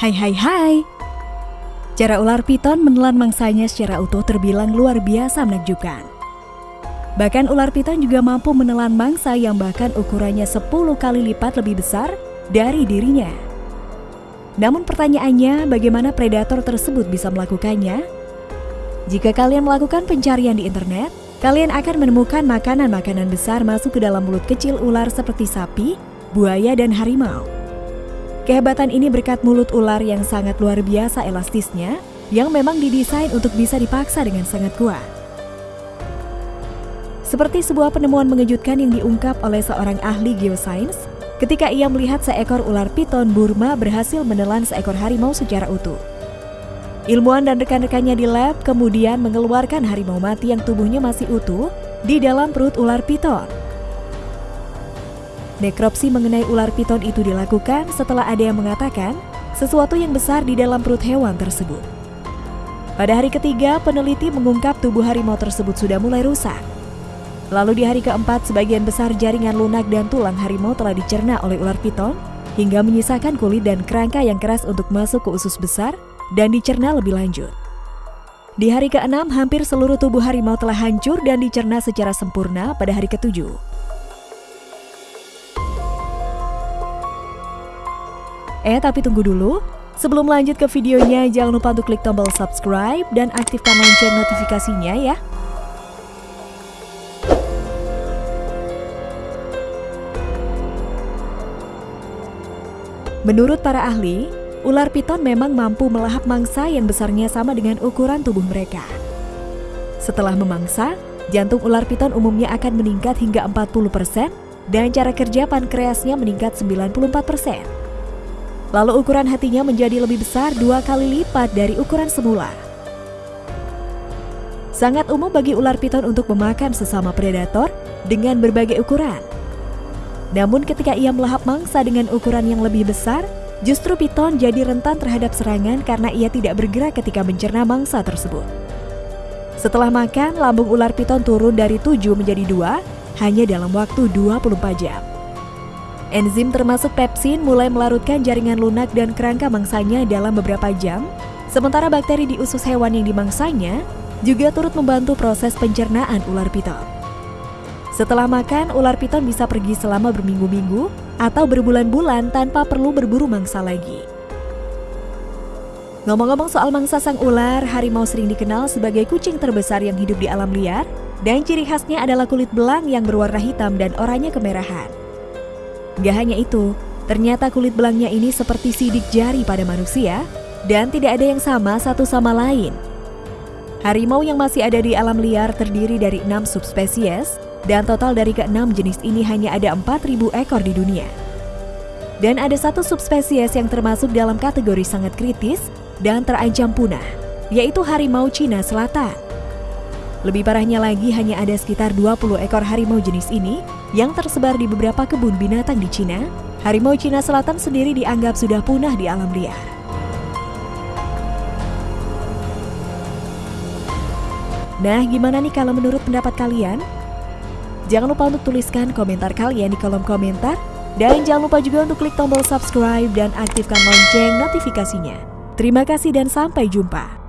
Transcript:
Hai hai hai Cara ular piton menelan mangsanya secara utuh terbilang luar biasa menakjubkan. Bahkan ular piton juga mampu menelan mangsa yang bahkan ukurannya 10 kali lipat lebih besar dari dirinya. Namun pertanyaannya, bagaimana predator tersebut bisa melakukannya? Jika kalian melakukan pencarian di internet, kalian akan menemukan makanan-makanan besar masuk ke dalam mulut kecil ular seperti sapi, buaya, dan harimau. Kehebatan ini berkat mulut ular yang sangat luar biasa elastisnya, yang memang didesain untuk bisa dipaksa dengan sangat kuat. Seperti sebuah penemuan mengejutkan yang diungkap oleh seorang ahli geosains, ketika ia melihat seekor ular piton Burma berhasil menelan seekor harimau secara utuh. Ilmuwan dan rekan-rekannya di lab kemudian mengeluarkan harimau mati yang tubuhnya masih utuh di dalam perut ular piton. Nekropsi mengenai ular piton itu dilakukan setelah ada yang mengatakan sesuatu yang besar di dalam perut hewan tersebut. Pada hari ketiga, peneliti mengungkap tubuh harimau tersebut sudah mulai rusak. Lalu di hari keempat, sebagian besar jaringan lunak dan tulang harimau telah dicerna oleh ular piton hingga menyisakan kulit dan kerangka yang keras untuk masuk ke usus besar dan dicerna lebih lanjut. Di hari keenam, hampir seluruh tubuh harimau telah hancur dan dicerna secara sempurna pada hari ketujuh. Eh, tapi tunggu dulu. Sebelum lanjut ke videonya, jangan lupa untuk klik tombol subscribe dan aktifkan lonceng notifikasinya ya. Menurut para ahli, ular piton memang mampu melahap mangsa yang besarnya sama dengan ukuran tubuh mereka. Setelah memangsa, jantung ular piton umumnya akan meningkat hingga 40% dan cara kerja pankreasnya meningkat 94%. Lalu ukuran hatinya menjadi lebih besar dua kali lipat dari ukuran semula. Sangat umum bagi ular piton untuk memakan sesama predator dengan berbagai ukuran. Namun ketika ia melahap mangsa dengan ukuran yang lebih besar, justru piton jadi rentan terhadap serangan karena ia tidak bergerak ketika mencerna mangsa tersebut. Setelah makan, lambung ular piton turun dari 7 menjadi 2 hanya dalam waktu 24 jam. Enzim termasuk pepsin mulai melarutkan jaringan lunak dan kerangka mangsanya dalam beberapa jam, sementara bakteri di usus hewan yang dimangsanya juga turut membantu proses pencernaan ular piton. Setelah makan, ular piton bisa pergi selama berminggu-minggu atau berbulan-bulan tanpa perlu berburu mangsa lagi. Ngomong-ngomong soal mangsa sang ular, harimau sering dikenal sebagai kucing terbesar yang hidup di alam liar, dan ciri khasnya adalah kulit belang yang berwarna hitam dan oranye kemerahan. Gak hanya itu, ternyata kulit belangnya ini seperti sidik jari pada manusia dan tidak ada yang sama satu sama lain. Harimau yang masih ada di alam liar terdiri dari enam subspesies dan total dari keenam jenis ini hanya ada 4.000 ekor di dunia. Dan ada satu subspesies yang termasuk dalam kategori sangat kritis dan terancam punah, yaitu harimau Cina Selatan. Lebih parahnya lagi hanya ada sekitar 20 ekor harimau jenis ini yang tersebar di beberapa kebun binatang di Cina. Harimau Cina Selatan sendiri dianggap sudah punah di alam liar. Nah, gimana nih kalau menurut pendapat kalian? Jangan lupa untuk tuliskan komentar kalian di kolom komentar. Dan jangan lupa juga untuk klik tombol subscribe dan aktifkan lonceng notifikasinya. Terima kasih dan sampai jumpa.